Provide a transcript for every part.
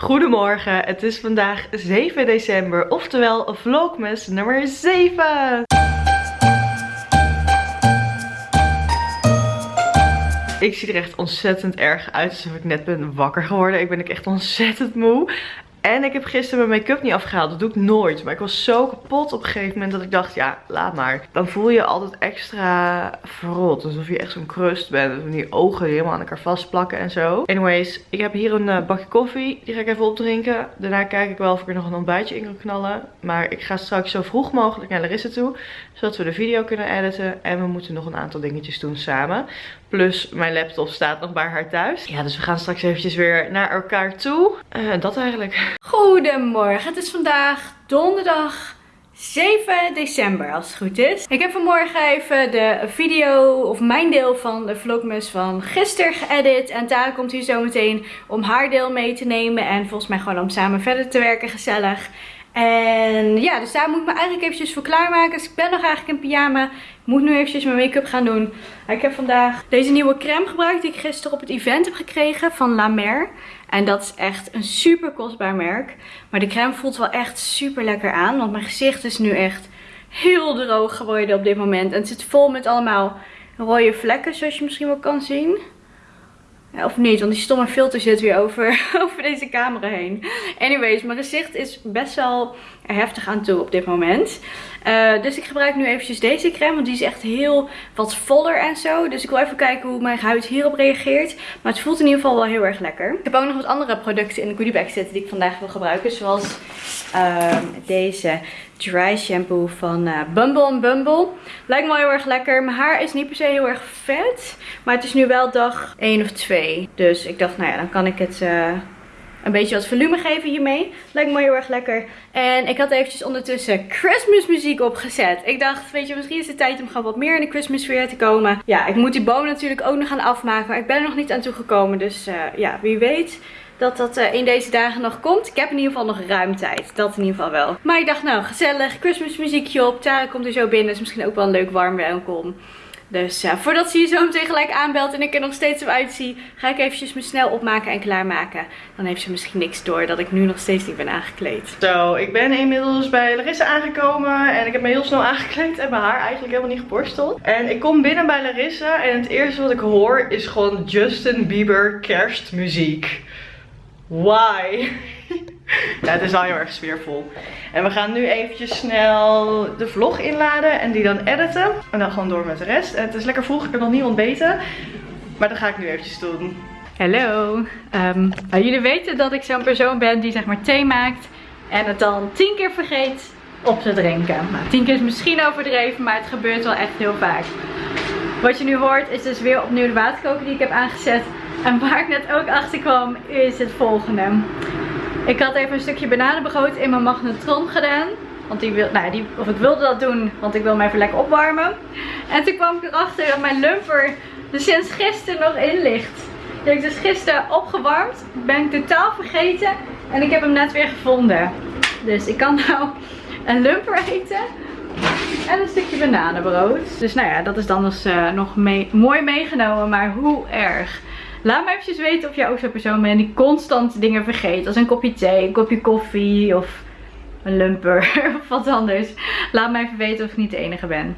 Goedemorgen, het is vandaag 7 december, oftewel vlogmas nummer 7. Ik zie er echt ontzettend erg uit alsof ik net ben wakker geworden. Ik ben echt ontzettend moe. En ik heb gisteren mijn make-up niet afgehaald. Dat doe ik nooit. Maar ik was zo kapot op een gegeven moment dat ik dacht, ja, laat maar. Dan voel je altijd extra verrot. Alsof je echt zo'n crust bent. En die ogen helemaal aan elkaar vastplakken en zo. Anyways, ik heb hier een uh, bakje koffie. Die ga ik even opdrinken. Daarna kijk ik wel of ik er nog een ontbijtje in kan knallen. Maar ik ga straks zo vroeg mogelijk naar Larissa toe. Zodat we de video kunnen editen. En we moeten nog een aantal dingetjes doen samen. Plus mijn laptop staat nog bij haar thuis. Ja, dus we gaan straks eventjes weer naar elkaar toe. Uh, dat eigenlijk. Goedemorgen, het is vandaag donderdag 7 december als het goed is. Ik heb vanmorgen even de video of mijn deel van de vlogmas van gisteren geëdit. En Tara komt hier zo meteen om haar deel mee te nemen. En volgens mij gewoon om samen verder te werken gezellig. En ja, dus daar moet ik me eigenlijk eventjes voor klaarmaken. Dus ik ben nog eigenlijk in pyjama. Ik moet nu eventjes mijn make-up gaan doen. Ik heb vandaag deze nieuwe crème gebruikt die ik gisteren op het event heb gekregen van La Mer. En dat is echt een super kostbaar merk. Maar de crème voelt wel echt super lekker aan. Want mijn gezicht is nu echt heel droog geworden op dit moment. En het zit vol met allemaal rode vlekken zoals je misschien wel kan zien. Of niet, want die stomme filter zit weer over, over deze camera heen. Anyways, mijn gezicht is best wel heftig aan toe op dit moment. Uh, dus ik gebruik nu eventjes deze crème, want die is echt heel wat voller en zo. Dus ik wil even kijken hoe mijn huid hierop reageert. Maar het voelt in ieder geval wel heel erg lekker. Ik heb ook nog wat andere producten in de goodiebag zitten die ik vandaag wil gebruiken. Zoals uh, deze dry shampoo van uh, Bumble Bumble. Lijkt me wel heel erg lekker. Mijn haar is niet per se heel erg vet. Maar het is nu wel dag 1 of 2. Dus ik dacht, nou ja, dan kan ik het... Uh, een beetje wat volume geven hiermee. Lijkt me heel erg lekker. En ik had eventjes ondertussen Christmas muziek opgezet. Ik dacht, weet je, misschien is het tijd om gewoon wat meer in de Christmas sfeer te komen. Ja, ik moet die boom natuurlijk ook nog gaan afmaken. Maar ik ben er nog niet aan toegekomen. Dus uh, ja, wie weet dat dat uh, in deze dagen nog komt. Ik heb in ieder geval nog ruim tijd. Dat in ieder geval wel. Maar ik dacht, nou, gezellig. Christmas muziekje op. Tara komt er zo binnen. Is misschien ook wel een leuk warm welkom. Dus ja, voordat ze je zo meteen gelijk aanbelt en ik er nog steeds op uitzie, ga ik eventjes me snel opmaken en klaarmaken. Dan heeft ze misschien niks door dat ik nu nog steeds niet ben aangekleed. Zo, ik ben inmiddels bij Larissa aangekomen en ik heb me heel snel aangekleed en mijn haar eigenlijk helemaal niet geborsteld. En ik kom binnen bij Larissa en het eerste wat ik hoor is gewoon Justin Bieber kerstmuziek. Why? ja, het is wel heel erg sfeervol. En we gaan nu eventjes snel de vlog inladen en die dan editen. En dan gewoon door met de rest. Het is lekker vroeg, ik heb nog niet ontbeten. Maar dat ga ik nu eventjes doen. Hallo. Um, jullie weten dat ik zo'n persoon ben die zeg maar thee maakt. En het dan tien keer vergeet op te drinken. Nou, tien keer is misschien overdreven, maar het gebeurt wel echt heel vaak. Wat je nu hoort is dus weer opnieuw de waterkoker die ik heb aangezet. En waar ik net ook achter kwam is het volgende. Ik had even een stukje bananenbrood in mijn magnetron gedaan. Want die wil, nou, die, of ik wilde dat doen, want ik wil hem even lekker opwarmen. En toen kwam ik erachter dat mijn lumper er sinds gisteren nog in ligt. Die heb ik dus gisteren opgewarmd. Ben ik totaal vergeten. En ik heb hem net weer gevonden. Dus ik kan nou een lumper eten. En een stukje bananenbrood. Dus nou ja, dat is dan dus uh, nog mooi meegenomen. Maar hoe erg. Laat me eventjes weten of jij ook zo'n persoon bent die constant dingen vergeet. Als een kopje thee, een kopje koffie of een lumper of wat anders. Laat me even weten of ik niet de enige ben.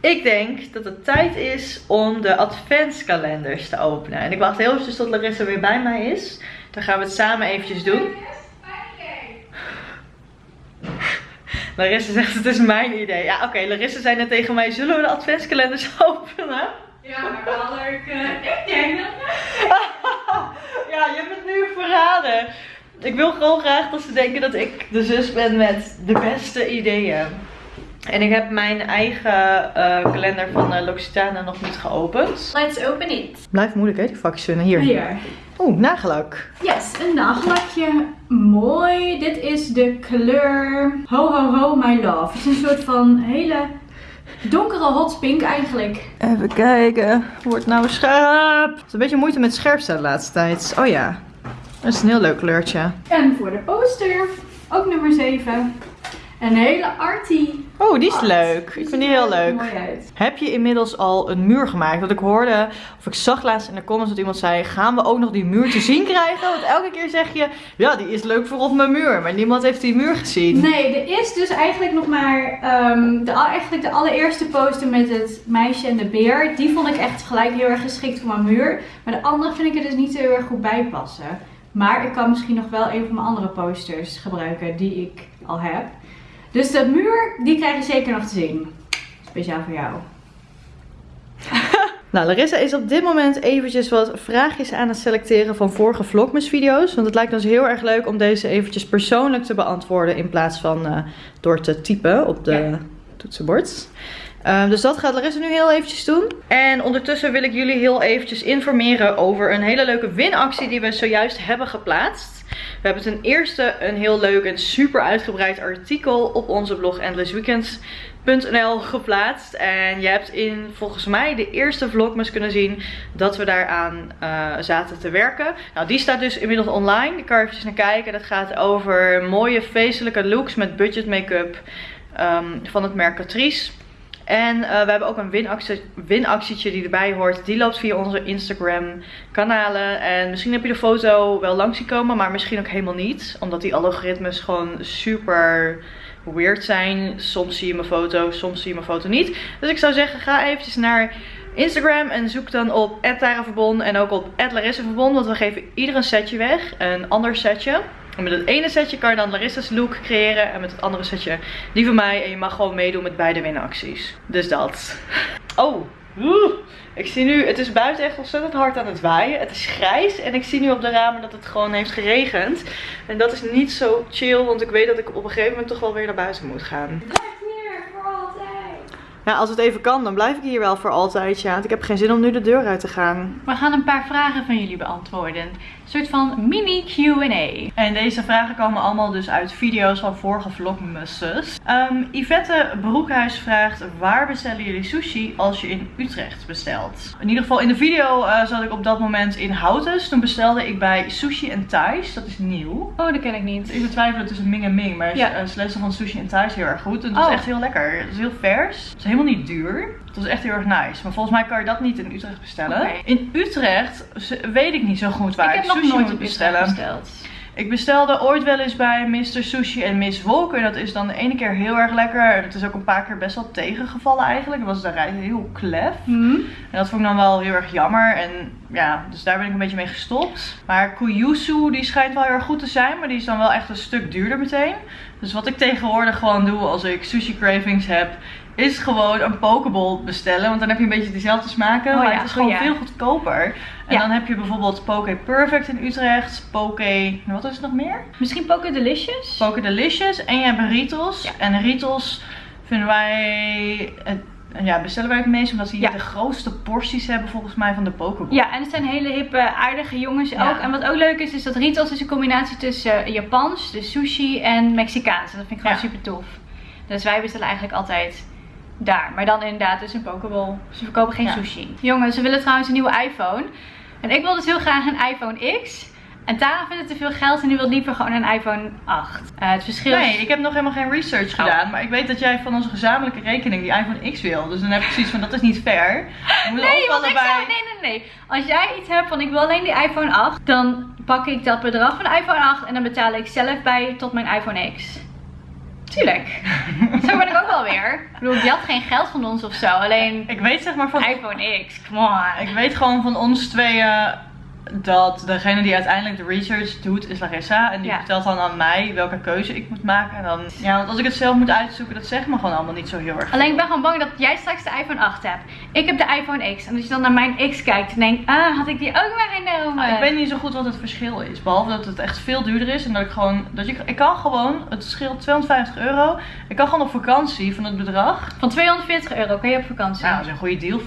Ik denk dat het tijd is om de adventskalenders te openen. En ik wacht heel even tot Larissa weer bij mij is. Dan gaan we het samen eventjes doen. Larissa zegt het is mijn idee. Ja oké, okay, Larissa zei net tegen mij, zullen we de adventskalenders openen? Ja, maar wel leuk. Uh, ik denk dat Ja, je hebt het nu verraden. Ik wil gewoon graag dat ze denken dat ik de zus ben met de beste ideeën. En ik heb mijn eigen uh, kalender van uh, L'Occitane nog niet geopend. Let's open it. Blijft moeilijk hè, die vakjes Hier. Hier. Oeh, nagellak. Yes, een nagellakje. Mooi. Dit is de kleur Ho Ho Ho My Love. Het is een soort van hele donkere hot pink eigenlijk. Even kijken. Wordt nou scherp. Het is een beetje moeite met scherpste de laatste tijd. Oh ja. Dat is een heel leuk kleurtje. En voor de poster. Ook nummer 7. Een hele arty. Oh, die is art. leuk. Die Ik vind die heel leuk. mooi uit. Heb je inmiddels al een muur gemaakt? Want ik hoorde, of ik zag laatst in de comments dat iemand zei: gaan we ook nog die muur te zien krijgen? Want elke keer zeg je: ja, die is leuk voor op mijn muur. Maar niemand heeft die muur gezien. Nee, er is dus eigenlijk nog maar ehm, de, eigenlijk de allereerste poster met het meisje en de beer. Die vond ik echt gelijk heel erg geschikt voor mijn muur. Maar de andere vind ik er dus niet zo heel erg goed bij passen. Maar ik kan misschien nog wel een van mijn andere posters gebruiken die ik al heb. Dus de muur, die krijg je zeker nog te zien. Speciaal voor jou. Nou, Larissa is op dit moment eventjes wat vraagjes aan het selecteren van vorige Vlogmas video's. Want het lijkt ons heel erg leuk om deze eventjes persoonlijk te beantwoorden in plaats van eh, door te typen op de Ja. toetsenbord. Ehm, dus dat gaat Larissa nu heel eventjes doen. En ondertussen wil ik jullie heel eventjes informeren over een hele leuke winactie die we zojuist hebben geplaatst. We hebben ten eerste een heel leuk en super uitgebreid artikel op onze blog endlessweekends.nl geplaatst. En je hebt in volgens mij de eerste vlogmas kunnen zien dat we daaraan eh, zaten te werken. Nou, die staat dus inmiddels online. Ik kan er eventjes naar kijken. Dat gaat over mooie feestelijke looks met budget make-up ehm, van het merk Catrice. En eh, we hebben ook een winactie, winactietje die erbij hoort. Die loopt via onze Instagram kanalen. En misschien heb je de foto wel langs zien komen, maar misschien ook helemaal niet. Omdat die algoritmes gewoon super weird zijn. Soms zie je mijn foto, soms zie je mijn foto niet. Dus ik zou zeggen, ga eventjes naar Instagram en zoek dan op @taraverbond en ook op @larissaverbond. Want we geven ieder een setje weg, een ander setje. En met het ene setje kan je dan Larissa's look creëren. En met het andere setje die van mij. En je mag gewoon meedoen met beide winacties. Dus dat. Oh, oeh. Ik zie nu, het is buiten echt ontzettend hard aan het waaien. Het is grijs en ik zie nu op de ramen dat het gewoon heeft geregend. En dat is niet zo chill, want ik weet dat ik op een gegeven moment toch wel weer naar buiten moet gaan. Blijf hier voor altijd. Ja, als het even kan, dan blijf ik hier wel voor altijd. Ja, want ik heb geen zin om nu de deur uit te gaan. We gaan een paar vragen van jullie beantwoorden. Een soort van mini Q&A. En deze vragen komen allemaal dus uit video's van vorige vlogmasses. Ehm Yvette Broekhuis vraagt, waar bestellen jullie sushi als je in Utrecht bestelt? In ieder geval in de video eh, zat ik op dat moment in Houtes. Toen bestelde ik bij Sushi en Thais. Dat is nieuw. Oh, dat ken ik niet. Ik betwijfel tussen Ming en Ming, maar Ja. ze lezen van Sushi en Thais heel erg goed. En het is Oh. echt heel lekker. Het is heel vers. Het is helemaal niet duur. Het was echt heel erg nice. Maar volgens mij kan je dat niet in Utrecht bestellen. In Utrecht weet ik niet zo goed waar ik heb sushi nooit moet bestellen. besteld. Ik bestelde ooit wel eens bij Mr. Sushi en Miss Wolken. Dat is dan de ene keer heel erg lekker. En het is ook een paar keer best wel tegengevallen eigenlijk. Het was de rij heel klef. Hm? En dat vond ik dan wel heel erg jammer. En ja, dus daar ben ik een beetje mee gestopt. Maar Kuyusu, die schijnt wel heel erg goed te zijn. Maar die is dan wel echt een stuk duurder meteen. Dus wat ik tegenwoordig gewoon doe als ik sushi cravings heb... Is gewoon een pokeball bestellen. Want dan heb je een beetje dezelfde smaken. Oh maar ja, het is oh gewoon ja. veel goedkoper. En Ja. dan heb je bijvoorbeeld Poke Perfect in Utrecht. Poke... Wat is het nog meer? Misschien Poké Delicious? Poke Delicious. En je hebt Ritos. En Ritos vinden wij... het- ja, bestellen wij het meest omdat ze hier de grootste porties hebben volgens mij van de Pokeball. Ja, en het zijn hele hippe, aardige jongens ook. En wat ook leuk is, is dat Ritos is een combinatie tussen eh, Japans, dus sushi, en Mexicaans. En dat vind ik gewoon super tof. Dus wij bestellen eigenlijk altijd daar. Maar dan inderdaad dus een Pokeball. Ze verkopen geen Ja. sushi. Jongens, ze willen trouwens een nieuwe iPhone. En ik wil dus heel graag een iPhone X. En Tara vindt het te veel geld en die wil liever gewoon een iPhone 8. Eh, het verschil Nee, is... ik heb nog helemaal geen research Oh. gedaan. Maar ik weet dat jij van onze gezamenlijke rekening die iPhone X wil. Dus dan heb ik zoiets van, dat is niet fair. Nee, want ik zou, nee, nee, nee. Als jij iets hebt van ik wil alleen die iPhone 8, dan pak ik dat bedrag van de iPhone 8 en dan betaal ik zelf bij tot mijn iPhone X. Tuurlijk. Zo ben ik ook wel weer. Ik bedoel, je had geen geld van ons of zo. Alleen Ik weet zeg maar van... iPhone X, come on. Ik weet gewoon van ons tweeën dat degene die uiteindelijk de research doet is Larissa. En die Ja. vertelt dan aan mij welke keuze ik moet maken. En dan, ja, want als ik het zelf moet uitzoeken, dat zegt me gewoon allemaal niet zo heel erg. Alleen ik ben gewoon bang dat jij straks de iPhone 8 hebt. Ik heb de iPhone X. En als je dan naar mijn X kijkt en denkt, ah, had ik die ook maar genomen. Nou, ik weet niet zo goed wat het verschil is. Behalve dat het echt veel duurder is. En dat ik gewoon. Dat je, ik kan gewoon. Het scheelt 250 euro. Ik kan gewoon op vakantie van het bedrag. Van 240 euro kan je op vakantie. Nou, als je een goede deal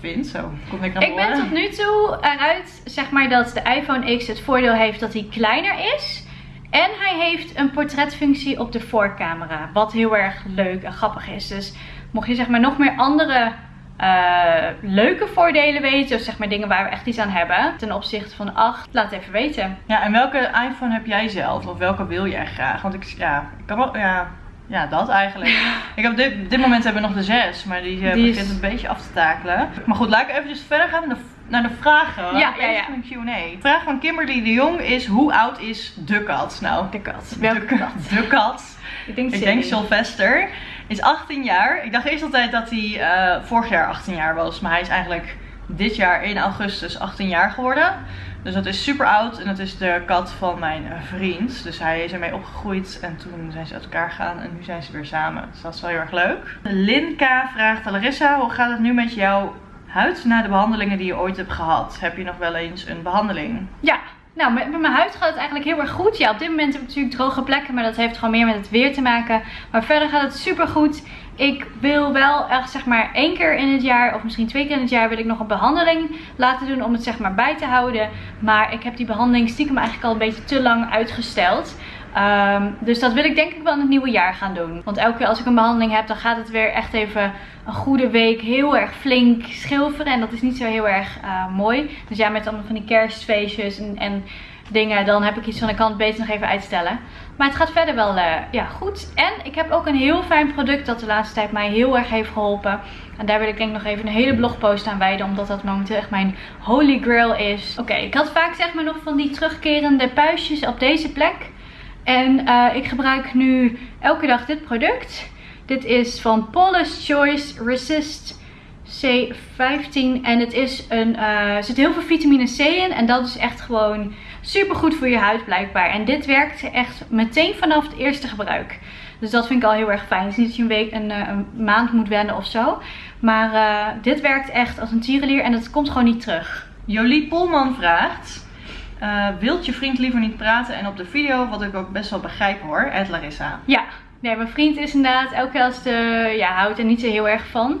vind. Zo. Kom ik naar Ik ben tot nu toe eruit, zeg maar, dat de iPhone X het voordeel heeft dat hij kleiner is. En hij heeft een portretfunctie op de voorcamera. Wat heel erg leuk en grappig is. Dus mocht je zeg maar nog meer andere eh, leuke voordelen weten. Of zeg maar dingen waar we echt iets aan hebben. Ten opzichte van de 8. Laat het even weten. Ja, en welke iPhone heb jij zelf? Of welke wil jij graag? Want ik, ja, ik kan wel, ja. ja, dat eigenlijk. Ik heb dit, op dit moment hebben we nog de zes, maar die, eh, Die is- begint een beetje af te takelen. Maar goed, laat ik even verder gaan naar de, naar de vragen. Ja, ja, ja. Even Een Q&A. De vraag van Kimberly de Jong is, hoe oud is de kat? Nou, De kat. de, Welke kat? de kat. Ik denk Ik denk Silly. Sylvester. Is 18 jaar. Ik dacht eerst altijd dat hij eh, vorig jaar 18 jaar was. Maar hij is eigenlijk dit jaar in augustus 18 jaar geworden. Dus dat is super oud. En dat is de kat van mijn eh, vriend. Dus hij is ermee opgegroeid. En toen zijn ze uit elkaar gegaan. En nu zijn ze weer samen. Dus dat is wel heel erg leuk. Lin K vraagt Larissa. Hoe gaat het nu met jouw huid na de behandelingen die je ooit hebt gehad? Heb je nog wel eens een behandeling? Ja, nou met, mijn huid gaat het eigenlijk heel erg goed. Ja, op dit moment heb ik natuurlijk droge plekken, maar dat heeft gewoon meer met het weer te maken. Maar verder gaat het super goed. Ik wil wel echt zeg maar één keer in het jaar of misschien twee keer in het jaar wil ik nog een behandeling laten doen om het zeg maar bij te houden. Maar ik heb die behandeling stiekem eigenlijk al een beetje te lang uitgesteld. Ehm, dus dat wil ik denk ik wel in het nieuwe jaar gaan doen. Want elke keer als ik een behandeling heb, dan gaat het weer echt even een goede week heel erg flink schilferen. En dat is niet zo heel erg eh, mooi. Dus ja, met allemaal van die kerstfeestjes en, en dingen, dan heb ik iets van ik kan het beter nog even uitstellen. Maar het gaat verder wel eh, ja, goed. En ik heb ook een heel fijn product dat de laatste tijd mij heel erg heeft geholpen. En daar wil ik denk ik nog even een hele blogpost aan wijden. Omdat dat momenteel echt mijn holy grail is. Oké, ik had vaak zeg maar nog van die terugkerende puistjes op deze plek. En eh, ik gebruik nu elke dag dit product. Dit is van Paula's Choice Resist C15. En het is een, eh, er zit heel veel vitamine C in. En dat is echt gewoon super goed voor je huid blijkbaar. En dit werkt echt meteen vanaf het eerste gebruik. Dus dat vind ik al heel erg fijn. Het is niet dat je een, week, een, eh, een maand moet wennen of zo. Maar dit werkt echt als een tierenlier. En het komt gewoon niet terug. Jolie Polman vraagt: eh, Wilt je vriend liever niet praten en op de video, wat ik ook best wel begrijp hoor, Ed Larissa. Ja, nee, mijn vriend is inderdaad elke keer als de, ja, houdt er niet zo heel erg van.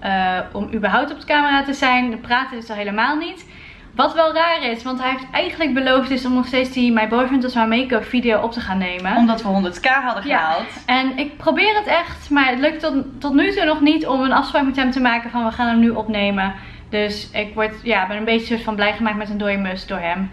Eh, om überhaupt op de camera te zijn. Praten is al helemaal niet. Wat wel raar is, want hij heeft eigenlijk beloofd is om nog steeds die My Boyfriend Was My Makeup video op te gaan nemen. Omdat we 100k hadden Ja. gehaald. En ik probeer het echt, maar het lukt tot, tot nu toe nog niet om een afspraak met hem te maken van we gaan hem nu opnemen. Dus ik word, ja, ben een beetje soort van blij gemaakt met een dode mus door hem.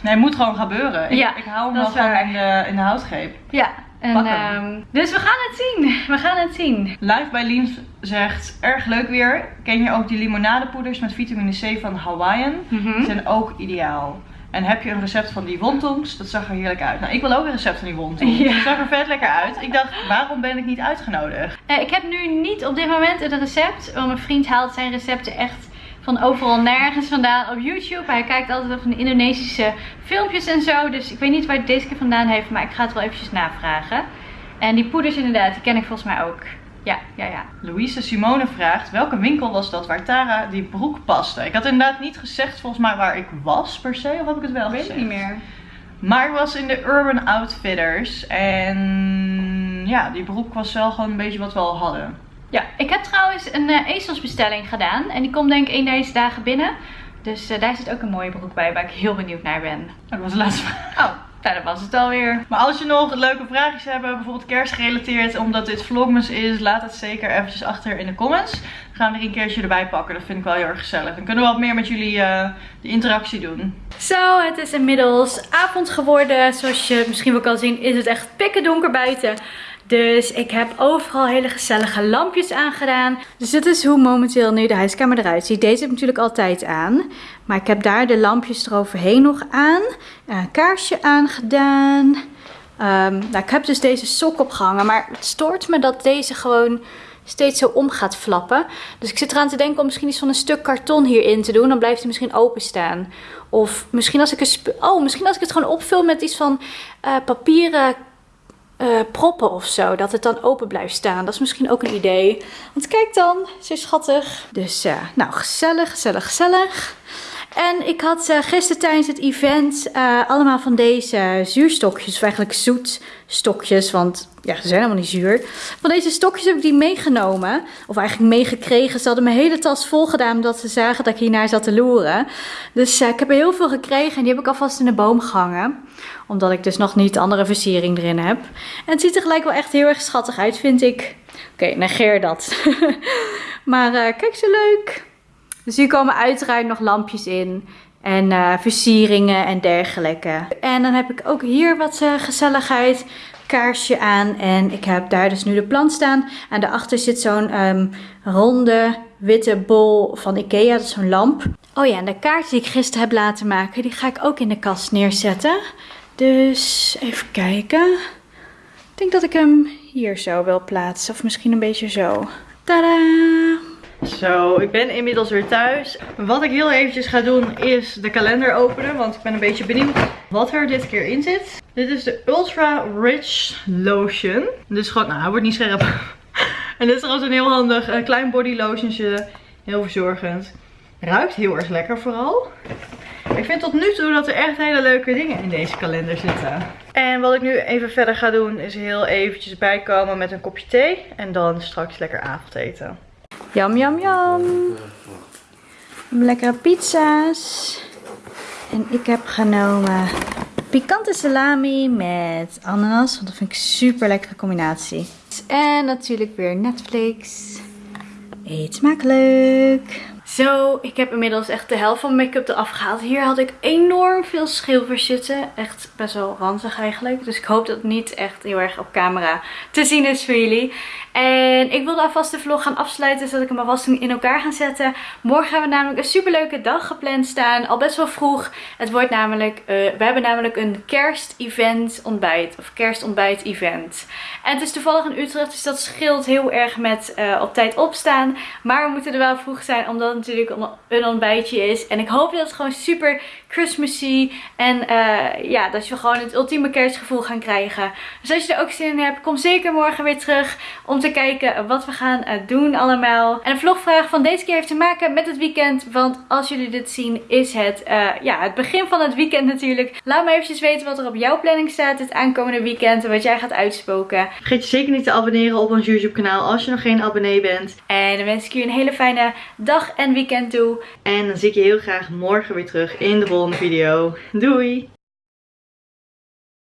Nee, het moet gewoon gebeuren. Ik, Ja, ik hou hem dat wel gewoon waar. in de, in de houtgreep. Ja, en, ehm, dus we gaan het zien. We gaan het zien. Live bij Lien zegt: Erg leuk weer. Ken je ook die limonadepoeders met vitamine C van Hawaiian? Die zijn ook ideaal. En heb je een recept van die wontongs? Dat zag er heerlijk uit. Nou, ik wil ook een recept van die wontongs. Ja. Het zag er vet lekker uit. Ik dacht, waarom ben ik niet uitgenodigd? Eh, ik heb nu niet op dit moment een recept. Want mijn vriend haalt zijn recepten echt van overal nergens vandaan op YouTube. Hij kijkt altijd van de Indonesische filmpjes en zo. Dus ik weet niet waar hij deze keer vandaan heeft. Maar ik ga het wel eventjes navragen. En die poeders inderdaad, die ken ik volgens mij ook. Ja, ja, ja. Louise Simone vraagt: welke winkel was dat waar Tara die broek paste? Ik had inderdaad niet gezegd volgens mij waar ik was per se, of heb ik het wel Ik weet gezegd? het niet meer. Maar ik was in de Urban Outfitters en ja, die broek was wel gewoon een beetje wat we al hadden. Ja, ik heb trouwens een eh, ezelsbestelling gedaan. En die komt denk ik één deze dagen binnen. Dus eh, daar zit ook een mooie broek bij waar ik heel benieuwd naar ben. Dat was de laatste vraag. Oh, nou, dat was het alweer. Maar als je nog leuke vraagjes hebt, bijvoorbeeld kerstgerelateerd, omdat dit vlogmas is, laat het zeker eventjes achter in de comments. Dan gaan we er een keertje erbij pakken. Dat vind ik wel heel erg gezellig. Dan kunnen we wat meer met jullie eh die interactie doen. Zo, het is inmiddels avond geworden. Zoals je misschien wel kan zien is het echt pikken donker buiten. Dus ik heb overal hele gezellige lampjes aangedaan. Dus dit is hoe momenteel nu de huiskamer eruit ziet. Deze heb ik natuurlijk altijd aan. Maar ik heb daar de lampjes eroverheen nog aan. Een kaarsje aangedaan. Ehm, nou, ik heb dus deze sok opgehangen. Maar het stoort me dat deze gewoon steeds zo om gaat flappen. Dus ik zit eraan te denken om misschien iets van een stuk karton hierin te doen. Dan blijft hij misschien openstaan. Of misschien als ik, een oh, misschien als ik het gewoon opvul met iets van eh, papieren eh, proppen of zo. Dat het dan open blijft staan. Dat is misschien ook een idee. Want kijk dan, zo schattig. Dus eh, nou, gezellig, gezellig, gezellig. En ik had eh, gisteren tijdens het event eh, allemaal van deze zuurstokjes. Of eigenlijk zoetstokjes. Want ja, ze zijn helemaal niet zuur. Van deze stokjes heb ik die meegenomen. Of eigenlijk meegekregen. Ze hadden mijn hele tas vol gedaan. Omdat ze zagen dat ik hiernaar zat te loeren. Dus eh, ik heb er heel veel gekregen. En die heb ik alvast in de boom gehangen. Omdat ik dus nog niet andere versiering erin heb. En het ziet er gelijk wel echt heel erg schattig uit, vind ik. Oké, negeer dat. maar kijk zo leuk. Dus hier komen uiteraard nog lampjes in. En eh, versieringen en dergelijke. En dan heb ik ook hier wat eh, gezelligheid. kaarsje aan. En ik heb daar dus nu de plant staan. En daarachter zit zo'n ehm, ronde witte bol van Ikea. Dat is zo'n lamp. Oh ja, en de kaart die ik gisteren heb laten maken, die ga ik ook in de kast neerzetten. Dus even kijken. Ik denk dat ik hem hier zo wil plaatsen. Of misschien een beetje zo. Tada! Zo, ik ben inmiddels weer thuis. Wat ik heel eventjes ga doen is de kalender openen. Want ik ben een beetje benieuwd wat er dit keer in zit. Dit is de Ultra Rich Lotion. Dus gewoon, nou hij wordt niet scherp. en dit is trouwens een heel handig uh, klein body lotionsje. Heel verzorgend. Ruikt heel erg lekker vooral. Ik vind tot nu toe dat er echt hele leuke dingen in deze kalender zitten. En wat ik nu even verder ga doen is heel eventjes bijkomen met een kopje thee. En dan straks lekker avondeten. Jam, jam, jam. Lekkere pizza's. En ik heb genomen pikante salami met ananas. Want dat vind ik super lekkere combinatie. En natuurlijk weer Netflix. Eet smakelijk. Zo, ik heb inmiddels echt de helft van mijn make-up eraf gehaald. Hier had ik enorm veel schilfers zitten. Echt best wel ranzig eigenlijk. Dus ik hoop dat het niet echt heel erg op camera te zien is voor jullie. En ik wilde alvast de vlog gaan afsluiten zodat ik hem alvast in elkaar ga zetten. Morgen hebben we namelijk een superleuke dag gepland staan. Al best wel vroeg. Het wordt namelijk, uh, we hebben namelijk een kerst-event ontbijt. Of kerstontbijt event. En het is toevallig in Utrecht, dus dat scheelt heel erg met uh, op tijd opstaan. Maar we moeten er wel vroeg zijn, omdat natuurlijk een ontbijtje is. En ik hoop dat het gewoon super Christmassy en uh, ja, dat je gewoon het ultieme kerstgevoel gaan krijgen. Dus als je er ook zin in hebt, kom zeker morgen weer terug om te kijken wat we gaan uh, doen allemaal. En de vlogvraag van deze keer heeft te maken met het weekend. Want als jullie dit zien, is het uh, ja, het begin van het weekend natuurlijk. Laat me eventjes weten wat er op jouw planning staat het aankomende weekend. En wat jij gaat uitspoken. Vergeet je zeker niet te abonneren op ons YouTube kanaal als je nog geen abonnee bent. En dan wens ik je een hele fijne dag en weekend toe. En dan zie ik je heel graag morgen weer terug in de volgende video. Doei!